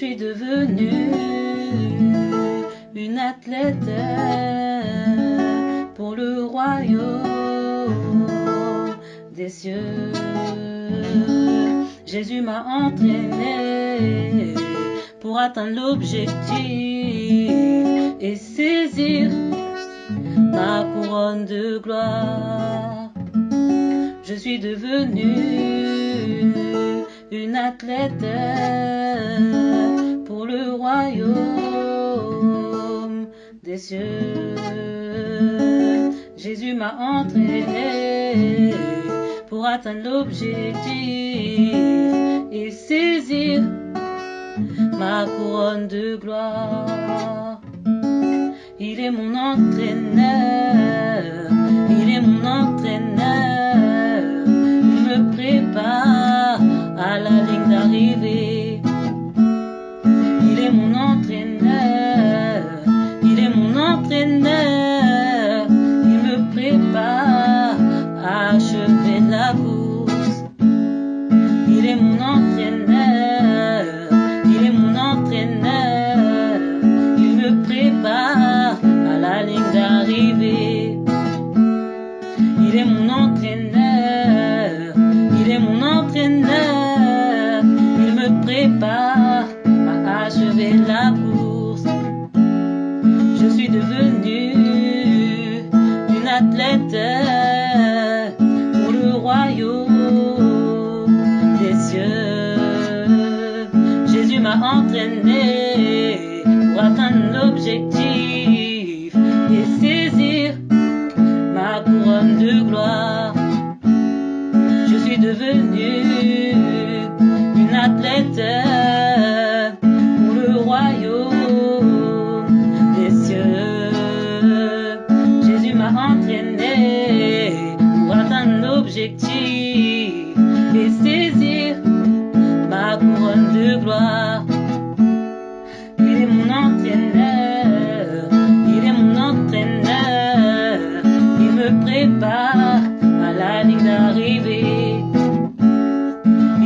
Je suis devenue une athlète pour le royaume des cieux. Jésus m'a entraîné pour atteindre l'objectif et saisir ma couronne de gloire. Je suis devenue une athlète le royaume des cieux. Jésus m'a entraîné pour atteindre l'objectif et saisir ma couronne de gloire. Il est mon entraîneur, mon entraîneur, il me prépare à achever la course. Je suis devenue une athlète pour le royaume des cieux. Jésus m'a entraîné pour atteindre l'objectif et saisir à la ligne d'arrivée.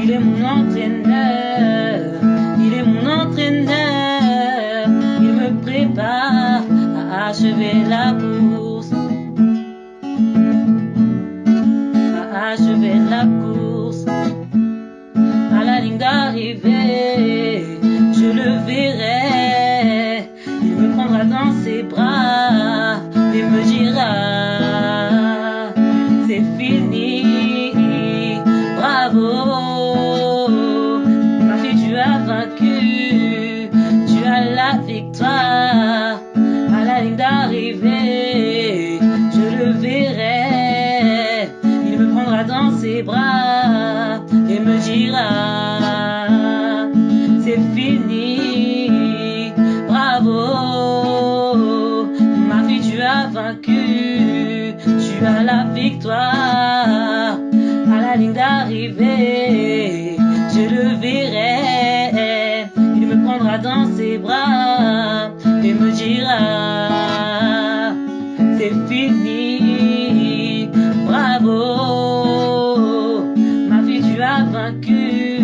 Il est mon entraîneur, il est mon entraîneur, il me prépare à achever la course. À achever la course. À la ligne d'arrivée, tu as la victoire. À la ligne d'arrivée, je le verrai. Il me prendra dans ses bras et me dira C'est fini, bravo. Ma fille, tu as vaincu,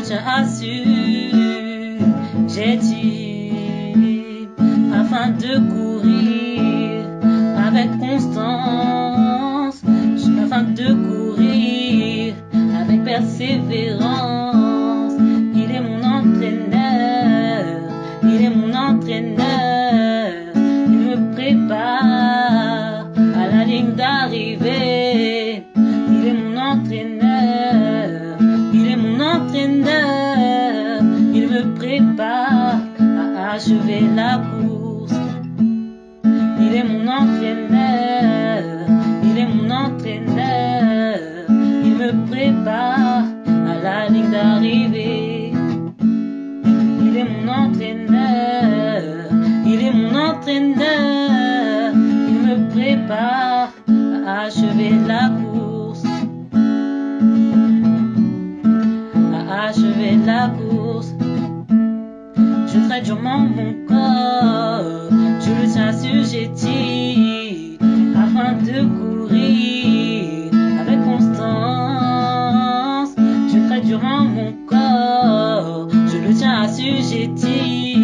je le tiens assujetti afin de courir avec constance, afin de courir avec persévérance. Il est mon entraîneur, il est mon entraîneur, il me prépare à la ligne d'arrivée. achevé la course. Il est mon entraîneur, il est mon entraîneur. Il me prépare à la ligne d'arrivée. Il est mon entraîneur, il est mon entraîneur. Il me prépare à achever la course. À achever la course. Je traite durement mon corps, je le tiens assujetti afin de courir avec constance. Je traite durement mon corps, je le tiens assujetti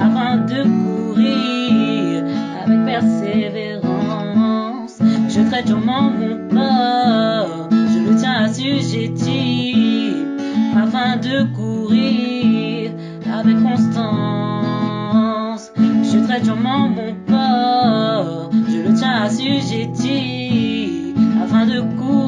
afin de courir avec persévérance. Je traite durement mon corps, je le tiens assujetti afin de courir constance. Je traite durement mon corps, je le tiens assujetti afin de courir.